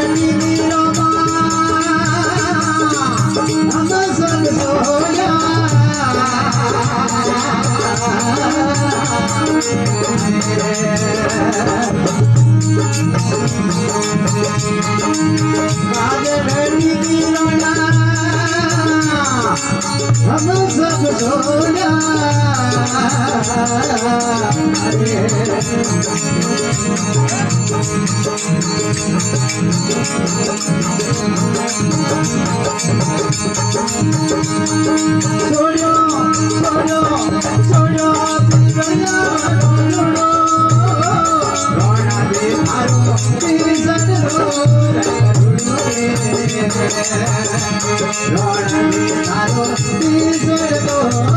I'm Lord, I'm in the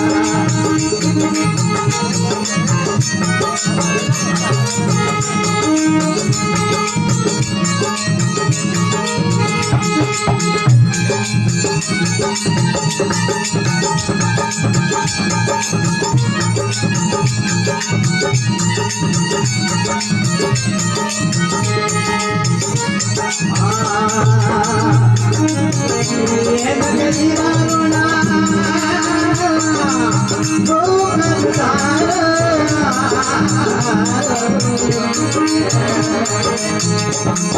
Ah, Música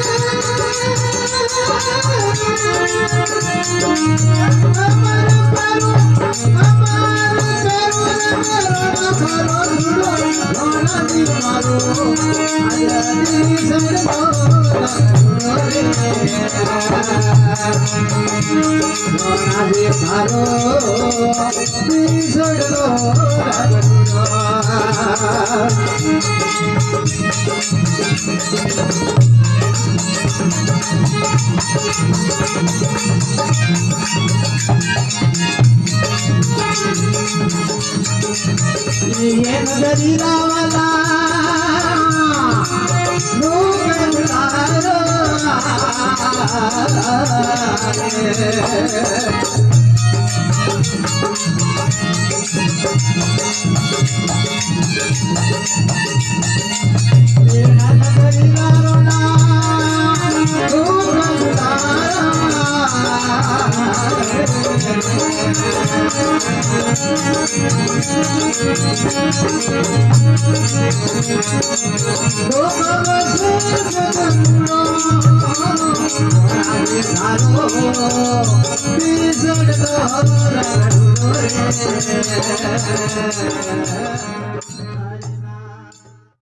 Thank you. Radhe তারো বিজয়লো ఏమ గది రావలా Ye na બીજોડ